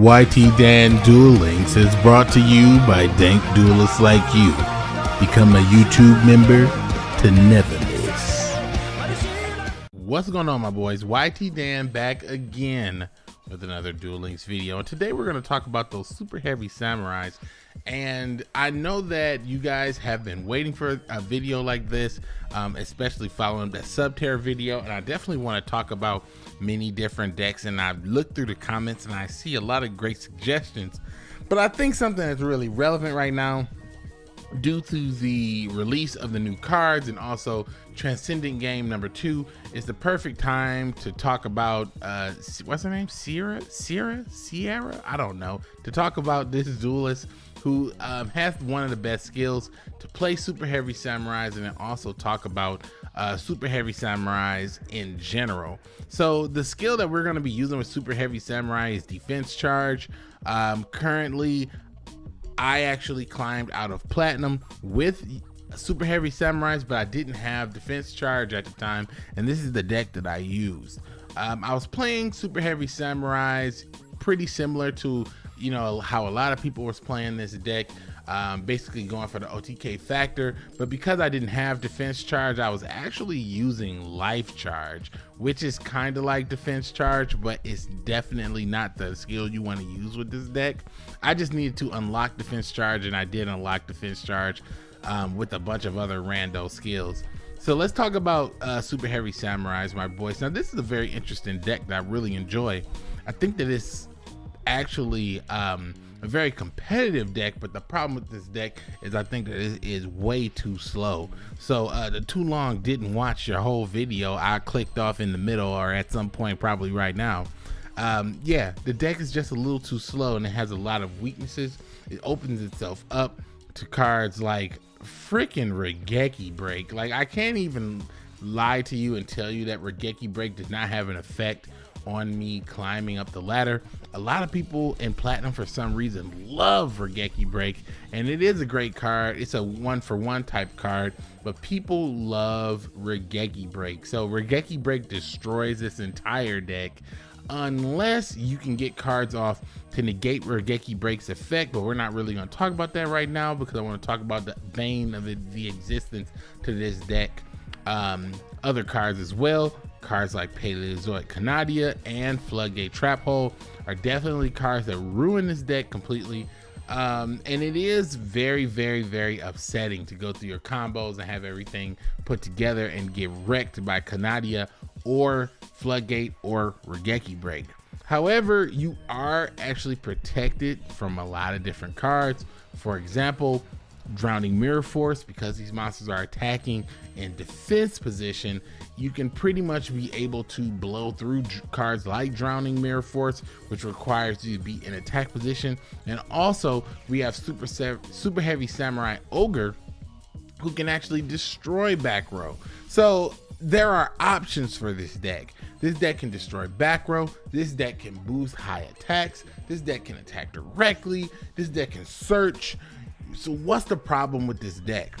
YT Dan Duel Links is brought to you by dank duelists like you. Become a YouTube member to never miss. What's going on, my boys? YT Dan back again with another Duel Links video. And today we're going to talk about those super heavy samurais. And I know that you guys have been waiting for a video like this, um, especially following the Subterra video. And I definitely want to talk about many different decks. And I've looked through the comments and I see a lot of great suggestions. But I think something that's really relevant right now due to the release of the new cards and also transcendent game number two is the perfect time to talk about uh what's her name? Sierra? Sierra? Sierra? I don't know. To talk about this duelist who um, has one of the best skills to play super heavy samurais and then also talk about uh, super heavy samurais in general. So the skill that we're going to be using with super heavy samurai is defense charge. Um, currently, I actually climbed out of platinum with super heavy samurais, but I didn't have defense charge at the time, and this is the deck that I used. Um, I was playing super heavy samurais, pretty similar to you know how a lot of people was playing this deck. Um, basically going for the OTK factor, but because I didn't have defense charge, I was actually using life charge, which is kind of like defense charge, but it's definitely not the skill you want to use with this deck. I just needed to unlock defense charge, and I did unlock defense charge um, with a bunch of other rando skills. So let's talk about uh, Super Heavy Samurais, my boys. Now, this is a very interesting deck that I really enjoy. I think that it's actually um, a very competitive deck, but the problem with this deck is I think that it is way too slow. So uh, the too long didn't watch your whole video. I clicked off in the middle or at some point probably right now. Um, yeah, the deck is just a little too slow and it has a lot of weaknesses. It opens itself up to cards like freaking Raigeki Break. Like I can't even lie to you and tell you that Raigeki Break does not have an effect on me climbing up the ladder. A lot of people in Platinum for some reason love Raigeki Break, and it is a great card. It's a one for one type card, but people love Raigeki Break. So Raigeki Break destroys this entire deck unless you can get cards off to negate Raigeki Break's effect, but we're not really going to talk about that right now because I want to talk about the vein of the, the existence to this deck. Um, other cards as well. Cards like Paleozoic Canadia and Floodgate Trap Hole are definitely cards that ruin this deck completely. Um, and it is very, very, very upsetting to go through your combos and have everything put together and get wrecked by Canadia or Floodgate or Raigeki Break. However, you are actually protected from a lot of different cards. For example, Drowning Mirror Force, because these monsters are attacking in defense position, you can pretty much be able to blow through cards like Drowning Mirror Force, which requires you to be in attack position. And also, we have Super, Super Heavy Samurai Ogre, who can actually destroy back row. So there are options for this deck. This deck can destroy back row. This deck can boost high attacks. This deck can attack directly. This deck can search. So what's the problem with this deck?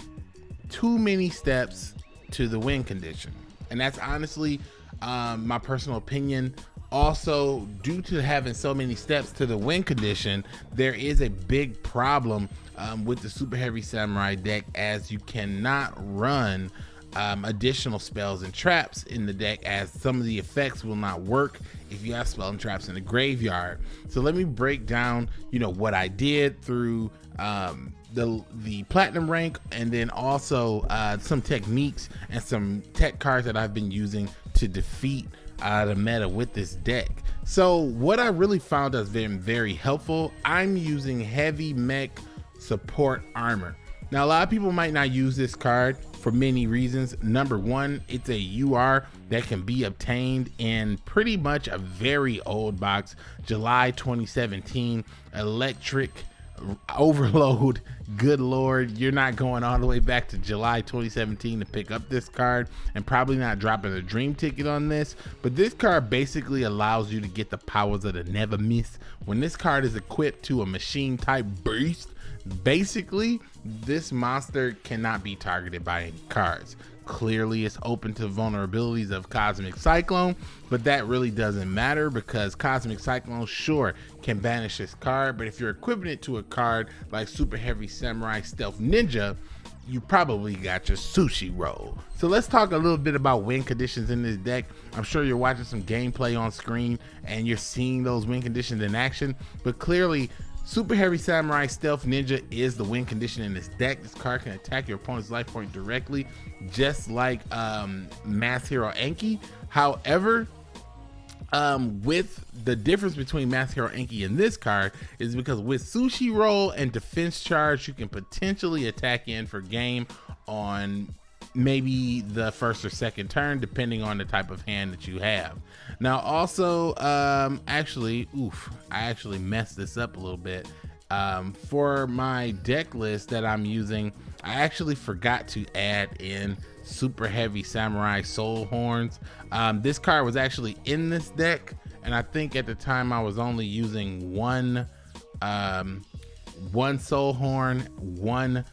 Too many steps to the win condition. And that's honestly um, my personal opinion. Also, due to having so many steps to the win condition, there is a big problem um, with the Super Heavy Samurai deck as you cannot run um, additional spells and traps in the deck as some of the effects will not work if you have spell and traps in the graveyard. So let me break down, you know, what I did through um, the the platinum rank and then also uh, some techniques and some tech cards that I've been using to defeat uh, the meta with this deck. So what I really found has been very helpful, I'm using heavy mech support armor. Now a lot of people might not use this card for many reasons. Number one, it's a UR that can be obtained in pretty much a very old box, July 2017 electric overload. Good lord you're not going all the way back to july 2017 to pick up this card and probably not dropping a dream ticket on this. But this card basically allows you to get the powers of the never miss. When this card is equipped to a machine type beast basically this monster cannot be targeted by any cards clearly it's open to vulnerabilities of Cosmic Cyclone, but that really doesn't matter because Cosmic Cyclone, sure, can banish this card, but if you're equipping it to a card like Super Heavy Samurai Stealth Ninja, you probably got your sushi roll. So let's talk a little bit about win conditions in this deck. I'm sure you're watching some gameplay on screen and you're seeing those win conditions in action, but clearly Super Heavy Samurai Stealth Ninja is the win condition in this deck. This card can attack your opponent's life point directly, just like um, Masked Hero Anki. However, um, with the difference between Masked Hero Anki and this card is because with Sushi Roll and Defense Charge, you can potentially attack in for game on maybe the first or second turn, depending on the type of hand that you have. Now, also, um, actually, oof, I actually messed this up a little bit. Um, for my deck list that I'm using, I actually forgot to add in super heavy samurai soul horns. Um, this card was actually in this deck, and I think at the time I was only using one, um, one soul horn, one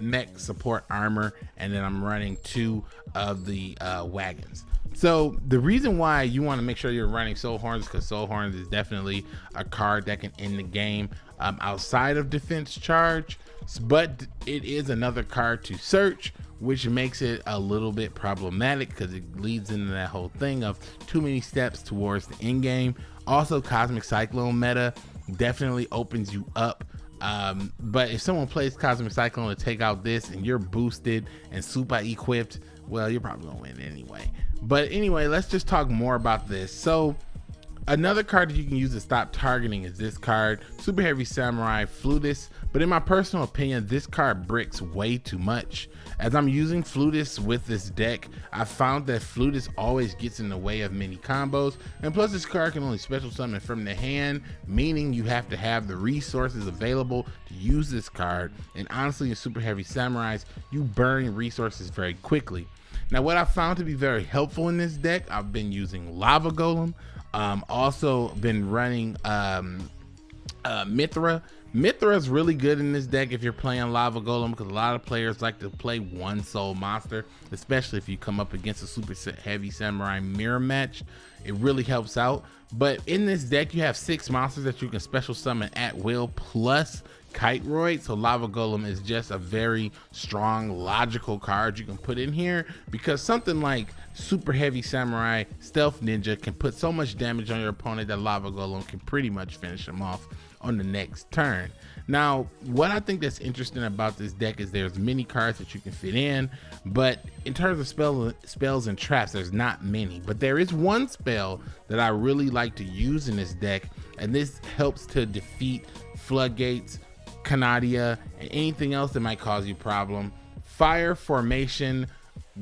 mech support armor, and then I'm running two of the uh, wagons. So the reason why you want to make sure you're running Soul Horns because Soul Horns is definitely a card that can end the game um, outside of Defense Charge, but it is another card to search, which makes it a little bit problematic because it leads into that whole thing of too many steps towards the end game. Also, Cosmic Cyclone meta definitely opens you up um, but if someone plays Cosmic Cyclone to take out this and you're boosted and super equipped, well, you're probably gonna win anyway. But anyway, let's just talk more about this. So Another card that you can use to stop targeting is this card, Super Heavy Samurai Flutist. But in my personal opinion, this card bricks way too much. As I'm using Flutist with this deck, I found that Flutist always gets in the way of many combos. And plus this card can only special summon from the hand, meaning you have to have the resources available to use this card. And honestly, in Super Heavy Samurais, you burn resources very quickly. Now, what I found to be very helpful in this deck, I've been using Lava Golem. Um, also been running um, uh, Mythra. Mythra is really good in this deck if you're playing Lava Golem because a lot of players like to play one soul monster, especially if you come up against a super heavy samurai mirror match. It really helps out. But in this deck, you have six monsters that you can special summon at will, plus Kiteroid. So Lava Golem is just a very strong, logical card you can put in here because something like Super Heavy Samurai Stealth Ninja can put so much damage on your opponent that Lava Golem can pretty much finish them off on the next turn. Now, what I think that's interesting about this deck is there's many cards that you can fit in, but in terms of spell, spells and traps, there's not many. But there is one spell that I really like to use in this deck, and this helps to defeat floodgates, Canadia, and anything else that might cause you problem. Fire Formation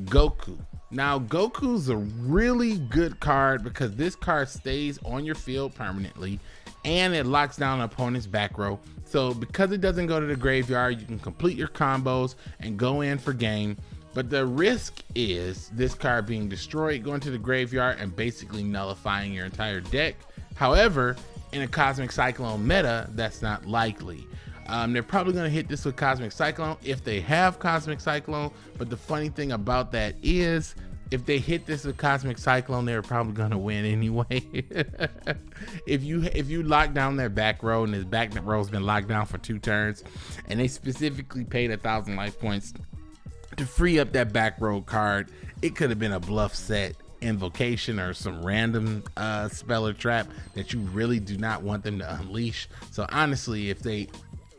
Goku. Now, Goku's a really good card because this card stays on your field permanently and it locks down an opponent's back row. So because it doesn't go to the graveyard, you can complete your combos and go in for game. But the risk is this card being destroyed, going to the graveyard and basically nullifying your entire deck. However, in a Cosmic Cyclone meta, that's not likely. Um, they're probably going to hit this with Cosmic Cyclone if they have Cosmic Cyclone. But the funny thing about that is, if they hit this with Cosmic Cyclone, they're probably going to win anyway. if you if you lock down their back row and his back row's been locked down for two turns, and they specifically paid a thousand life points to free up that back row card, it could have been a bluff set invocation or some random uh, spell or trap that you really do not want them to unleash. So honestly, if they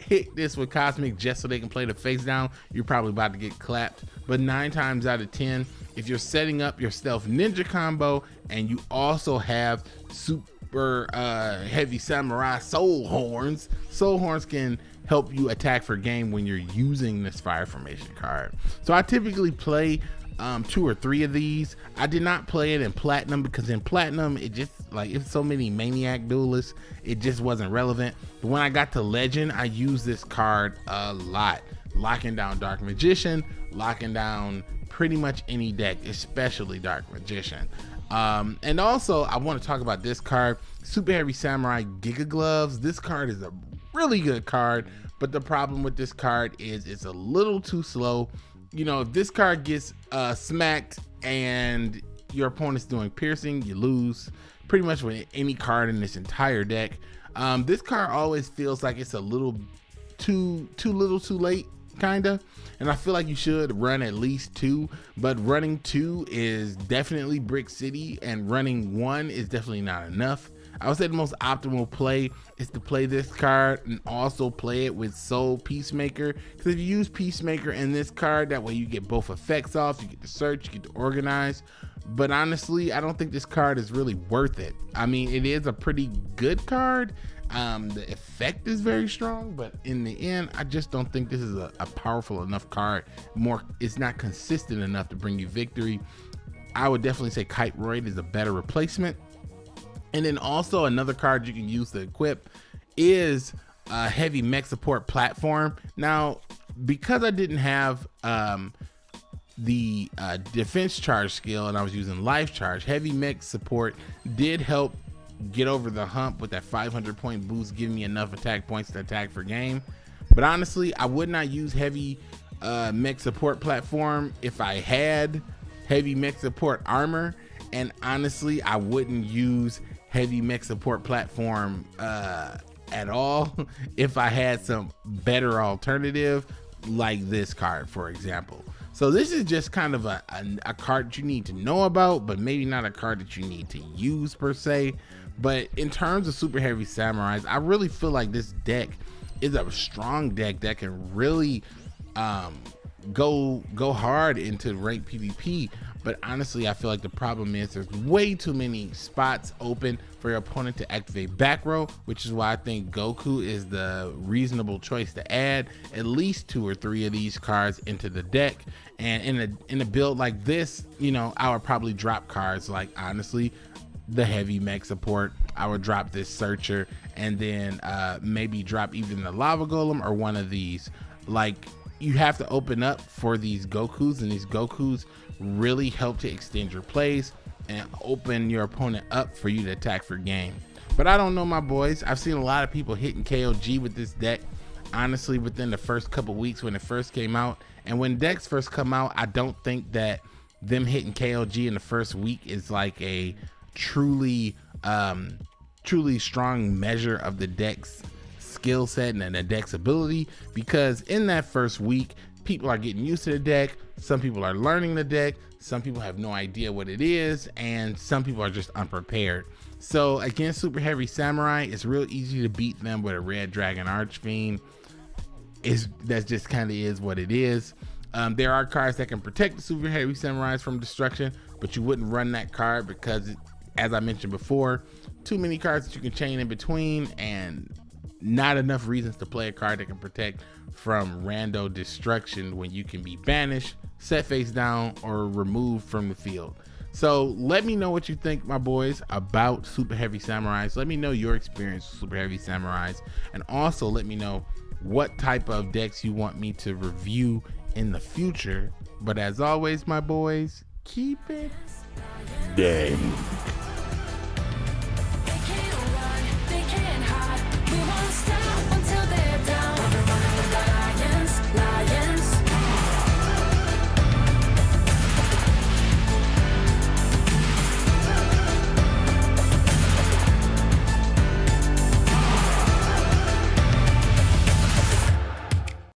hit this with Cosmic just so they can play the face down, you're probably about to get clapped. But nine times out of 10, if you're setting up your stealth ninja combo and you also have super uh, heavy samurai soul horns, soul horns can help you attack for game when you're using this fire formation card. So I typically play um, two or three of these. I did not play it in platinum because in platinum it just like it's so many maniac duelists, it just wasn't relevant. But when I got to legend, I used this card a lot, locking down Dark Magician, locking down pretty much any deck, especially Dark Magician. Um, and also I want to talk about this card, Super Heavy Samurai Giga Gloves. This card is a really good card, but the problem with this card is it's a little too slow you know, if this card gets uh, smacked and your opponent's doing piercing, you lose pretty much with any card in this entire deck. Um, this card always feels like it's a little too too little too late kinda and i feel like you should run at least two but running two is definitely brick city and running one is definitely not enough I would say the most optimal play is to play this card and also play it with Soul Peacemaker. Because if you use Peacemaker and this card, that way you get both effects off, you get to search, you get to organize. But honestly, I don't think this card is really worth it. I mean, it is a pretty good card. Um, the effect is very strong, but in the end, I just don't think this is a, a powerful enough card. More, it's not consistent enough to bring you victory. I would definitely say Kiteroid is a better replacement. And then also another card you can use to equip is a heavy mech support platform. Now, because I didn't have um, the uh, defense charge skill and I was using life charge, heavy mech support did help get over the hump with that 500 point boost, giving me enough attack points to attack for game. But honestly, I would not use heavy uh, mech support platform if I had heavy mech support armor. And honestly, I wouldn't use heavy mech support platform uh, at all if I had some better alternative like this card, for example. So this is just kind of a, a, a, card you need to know about, but maybe not a card that you need to use per se. But in terms of super heavy samurais, I really feel like this deck is a strong deck that can really um, go go hard into ranked PvP. But honestly, I feel like the problem is there's way too many spots open for your opponent to activate back row, which is why I think Goku is the reasonable choice to add at least two or three of these cards into the deck. And in a in a build like this, you know, I would probably drop cards like honestly the heavy mech support. I would drop this searcher and then uh, maybe drop even the lava golem or one of these. Like you have to open up for these Gokus and these Gokus really help to extend your plays and open your opponent up for you to attack for game. But I don't know my boys. I've seen a lot of people hitting KOG with this deck honestly within the first couple weeks when it first came out. And when decks first come out, I don't think that them hitting KOG in the first week is like a truly um truly strong measure of the deck's skill set and the deck's ability because in that first week people are getting used to the deck some people are learning the deck some people have no idea what it is and some people are just unprepared. So against super heavy samurai it's real easy to beat them with a red dragon archfiend. Is that just kind of is what it is. Um, there are cards that can protect the super heavy samurais from destruction but you wouldn't run that card because as I mentioned before, too many cards that you can chain in between and not enough reasons to play a card that can protect from rando destruction when you can be banished, set face down, or removed from the field. So let me know what you think, my boys, about Super Heavy Samurais. Let me know your experience with Super Heavy Samurais. And also let me know what type of decks you want me to review in the future. But as always, my boys, keep it dang.